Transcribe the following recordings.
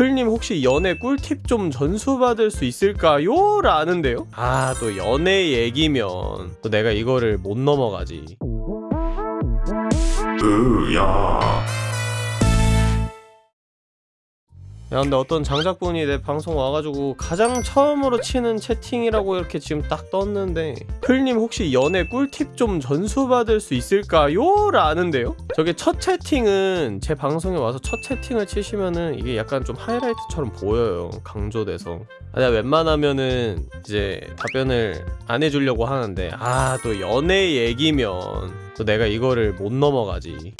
풀님 혹시 연애 꿀팁 좀 전수받을 수 있을까요? 라는데요? 아 또 연애 얘기면 또 내가 이거를 못 넘어가지. 으야 야 근데 어떤 장작분이 내 방송 와가지고 가장 처음으로 치는 채팅이라고 이렇게 지금 딱 떴는데 풀님 혹시 연애 꿀팁 좀 전수받을 수 있을까요? 라는데요? 저게 첫 채팅은 제 방송에 와서 첫 채팅을 치시면은 이게 약간 좀 하이라이트처럼 보여요 강조돼서. 아, 내가 웬만하면은 이제 답변을 안 해주려고 하는데 아 또 연애 얘기면 또 내가 이거를 못 넘어가지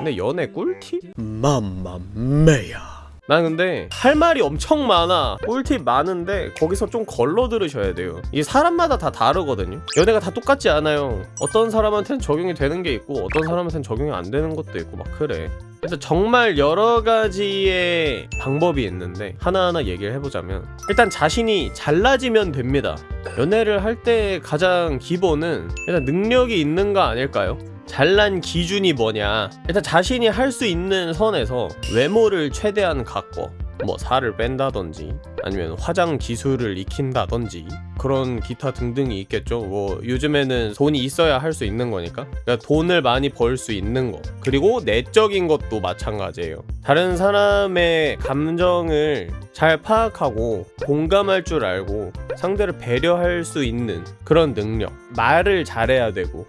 근데 연애 꿀팁? 맘마메야. 난 근데 할 말이 엄청 많아. 꿀팁 많은데 거기서 좀 걸러 들으셔야 돼요. 이게 사람마다 다 다르거든요. 연애가 다 똑같지 않아요. 어떤 사람한테는 적용이 되는 게 있고 어떤 사람한테는 적용이 안 되는 것도 있고 막 그래. 그래서 정말 여러 가지의 방법이 있는데 하나하나 얘기를 해보자면 일단 자신이 잘나지면 됩니다. 연애를 할 때 가장 기본은 일단 능력이 있는가 아닐까요? 잘난 기준이 뭐냐? 일단 자신이 할 수 있는 선에서 외모를 최대한 가꿔 뭐 살을 뺀다든지 아니면 화장 기술을 익힌다든지 그런 기타 등등이 있겠죠. 뭐 요즘에는 돈이 있어야 할 수 있는 거니까. 그러니까 돈을 많이 벌 수 있는 거. 그리고 내적인 것도 마찬가지예요. 다른 사람의 감정을 잘 파악하고 공감할 줄 알고 상대를 배려할 수 있는 그런 능력. 말을 잘해야 되고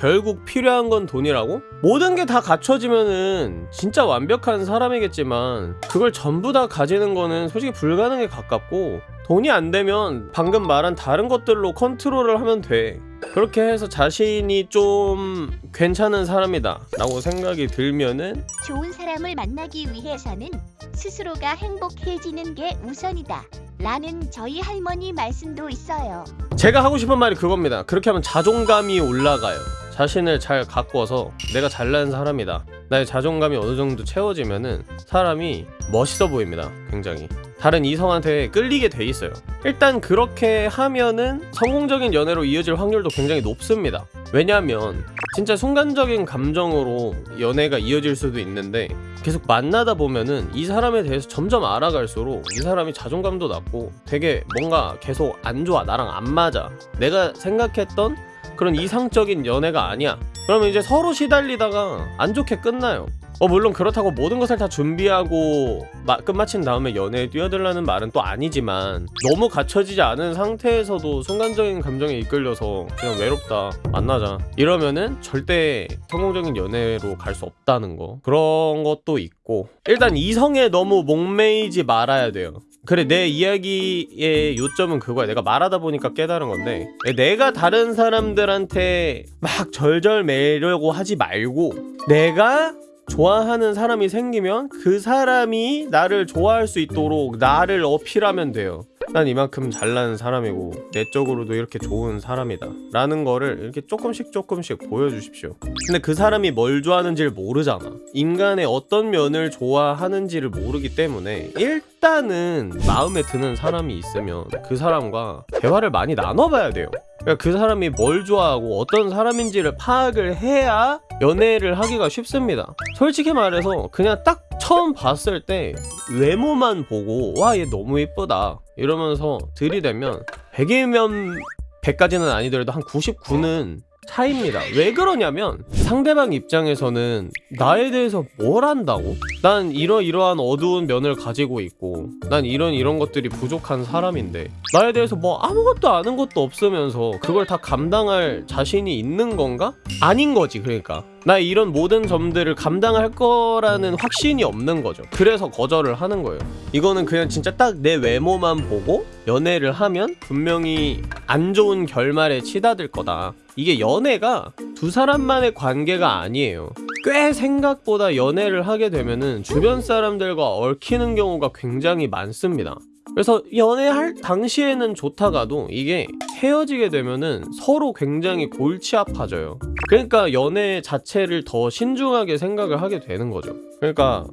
결국 필요한 건 돈이라고? 모든 게 다 갖춰지면은 진짜 완벽한 사람이겠지만 그걸 전부 다 가지는 거는 솔직히 불가능에 가깝고 돈이 안 되면 방금 말한 다른 것들로 컨트롤을 하면 돼 그렇게 해서 자신이 좀 괜찮은 사람이다 라고 생각이 들면은 좋은 사람을 만나기 위해서는 스스로가 행복해지는 게 우선이다. 라는 저희 할머니 말씀도 있어요. 제가 하고 싶은 말이 그겁니다 그렇게 하면 자존감이 올라가요 자신을 잘 가꿔서 내가 잘난 사람이다. 나의 자존감이 어느 정도 채워지면은 사람이 멋있어 보입니다 굉장히. 다른 이성한테 끌리게 돼 있어요. 일단 그렇게 하면은 성공적인 연애로 이어질 확률도 굉장히 높습니다. 왜냐면 진짜 순간적인 감정으로 연애가 이어질 수도 있는데 계속 만나다 보면은 이 사람에 대해서 점점 알아갈수록 이 사람이 자존감도 낮고 되게 뭔가 계속 안 좋아 나랑 안 맞아. 내가 생각했던 그런 이상적인 연애가 아니야. 그러면 이제 서로 시달리다가 안 좋게 끝나요. 어 물론 그렇다고 모든 것을 다 준비하고 마, 끝마친 다음에 연애에 뛰어들라는 말은 또 아니지만 너무 갖춰지지 않은 상태에서도 순간적인 감정에 이끌려서 그냥 외롭다 만나자. 이러면은 절대 성공적인 연애로 갈 수 없다는 거. 그런 것도 있고. 일단 이성에 너무 목매이지 말아야 돼요 그래 내 이야기의 요점은 그거야. 내가 말하다 보니까 깨달은 건데 내가 다른 사람들한테 막 절절 매려고 하지 말고 내가 좋아하는 사람이 생기면 그 사람이 나를 좋아할 수 있도록 나를 어필하면 돼요 난 이만큼 잘난 사람이고 내적으로도 이렇게 좋은 사람이다. 라는 거를 이렇게 조금씩 조금씩 보여주십시오. 근데 그 사람이 뭘 좋아하는지를 모르잖아. 인간의 어떤 면을 좋아하는지를 모르기 때문에 일단은 마음에 드는 사람이 있으면 그 사람과 대화를 많이 나눠봐야 돼요. 그러니까 그 사람이 뭘 좋아하고 어떤 사람인지를 파악을 해야 연애를 하기가 쉽습니다. 솔직히 말해서 그냥 딱 처음 봤을 때 외모만 보고 와 얘 너무 예쁘다 이러면서 들이대면 100이면 100까지는 아니더라도 한 99는 차입니다. 왜 그러냐면 상대방 입장에서는 나에 대해서 뭘 안다고? 난 이러이러한 어두운 면을 가지고 있고 난 이런 이런 것들이 부족한 사람인데 나에 대해서 뭐 아무것도 아는 것도 없으면서 그걸 다 감당할 자신이 있는 건가? 아닌 거지 그러니까. 나 이런 모든 점들을 감당할 거라는 확신이 없는 거죠. 그래서 거절을 하는 거예요. 이거는 그냥 진짜 딱 내 외모만 보고 연애를 하면 분명히 안 좋은 결말에 치닫을 거다 이게 연애가 두 사람만의 관계가 아니에요. 꽤 생각보다 연애를 하게 되면은 주변 사람들과 얽히는 경우가 굉장히 많습니다. 그래서 연애할 당시에는 좋다가도 이게 헤어지게 되면은 서로 굉장히 골치 아파져요. 그러니까 연애 자체를 더 신중하게 생각을 하게 되는 거죠. 그러니까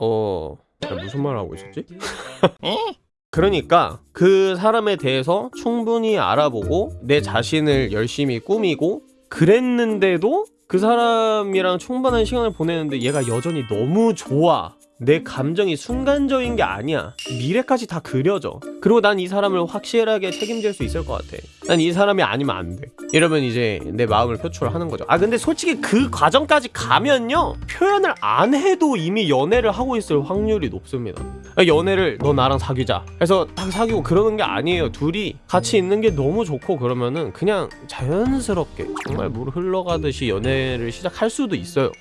어... 무슨 말 하고 있었지? 그러니까 그 사람에 대해서 충분히 알아보고 내 자신을 열심히 꾸미고 그랬는데도 그 사람이랑 충분한 시간을 보내는데 얘가 여전히 너무 좋아. 내 감정이 순간적인 게 아니야. 미래까지 다 그려져. 그리고 난 이 사람을 확실하게 책임질 수 있을 것 같아. 난 이 사람이 아니면 안 돼. 이러면 이제 내 마음을 표출하는 거죠. 아 근데 솔직히 그 과정까지 가면요 표현을 안 해도 이미 연애를 하고 있을 확률이 높습니다. 아, 연애를 너 나랑 사귀자 해서 딱 사귀고 그러는 게 아니에요. 둘이 같이 있는 게 너무 좋고 그러면은 그냥 자연스럽게 정말 물 흘러가듯이 연애를 시작할 수도 있어요.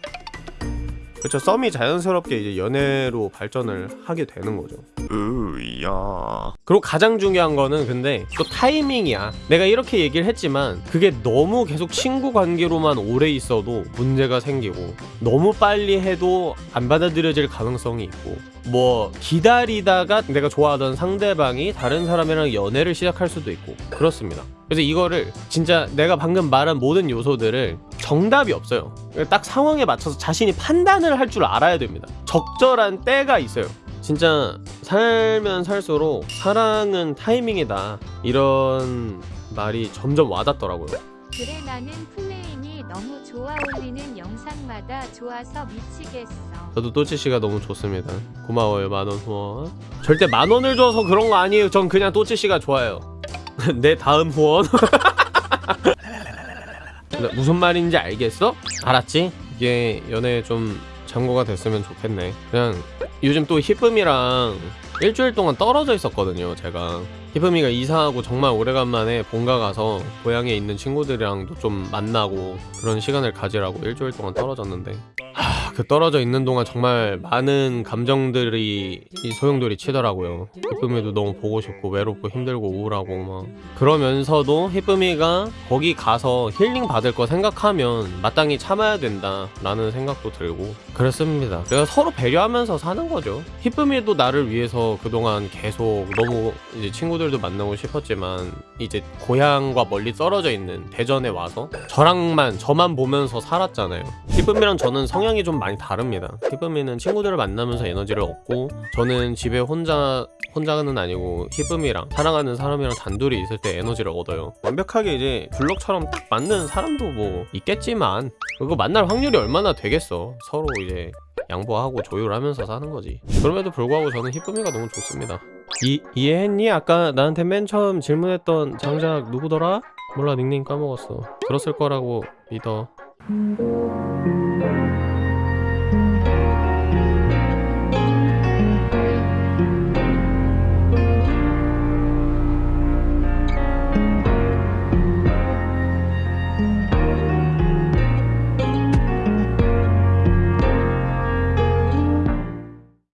그렇죠. 썸이 자연스럽게 이제 연애로 발전을 하게 되는 거죠. 으야 그리고 가장 중요한 거는 근데 또 타이밍이야. 내가 이렇게 얘기를 했지만 그게 너무 계속 친구 관계로만 오래 있어도 문제가 생기고 너무 빨리 해도 안 받아들여질 가능성이 있고 뭐 기다리다가 내가 좋아하던 상대방이 다른 사람이랑 연애를 시작할 수도 있고 그렇습니다. 그래서 이거를 진짜 내가 방금 말한 모든 요소들을 정답이 없어요. 딱 상황에 맞춰서 자신이 판단을 할 줄 알아야 됩니다. 적절한 때가 있어요. 진짜 살면 살수록 사랑은 타이밍이다 이런 말이 점점 와닿더라고요. 그래 나는 플레인이 너무 좋아 올리는 영상마다 좋아서 미치겠어. 저도 또치 씨가 너무 좋습니다. 고마워요 만원 후원. 절대 만 원을 줘서 그런 거 아니에요. 전 그냥 또치 씨가 좋아요. 내 다음 후원. 무슨 말인지 알겠어? 알았지? 이게 연애 좀 참고가 됐으면 좋겠네. 그냥 요즘 또 히쁨이랑 일주일 동안 떨어져 있었거든요. 제가 히쁨이가 이사하고 정말 오래간만에 본가 가서 고향에 있는 친구들이랑도 좀 만나고 그런 시간을 가지라고 일주일 동안 떨어졌는데 하, 그 떨어져 있는 동안 정말 많은 감정들이 이 소용돌이 치더라고요. 히쁨이도 너무 보고 싶고 외롭고 힘들고 우울하고 막 그러면서도 히쁨이가 거기 가서 힐링 받을 거 생각하면 마땅히 참아야 된다 라는 생각도 들고 그렇습니다. 내가 서로 배려하면서 사는 거죠. 히쁨이도 나를 위해서 그동안 계속 너무 이제 친구들도 만나고 싶었지만 이제 고향과 멀리 떨어져 있는 대전에 와서 저랑만 저만 보면서 살았잖아요. 히쁨이랑 저는 성향이 좀 많이 다릅니다. 히쁨이는 친구들을 만나면서 에너지를 얻고 저는 집에 혼자 혼자는 아니고 히쁨이랑 사랑하는 사람이랑 단둘이 있을 때 에너지를 얻어요. 완벽하게 이제 블럭처럼 딱 맞는 사람도 뭐 있겠지만 그거 만날 확률이 얼마나 되겠어. 서로 이제 양보하고 조율하면서 사는 거지. 그럼에도 불구하고 저는 히쁨이가 너무 좋습니다. 이 이해했니? 아까 나한테 맨 처음 질문했던 장작 누구더라? 몰라 닉네임 까먹었어. 들었을 거라고 믿어.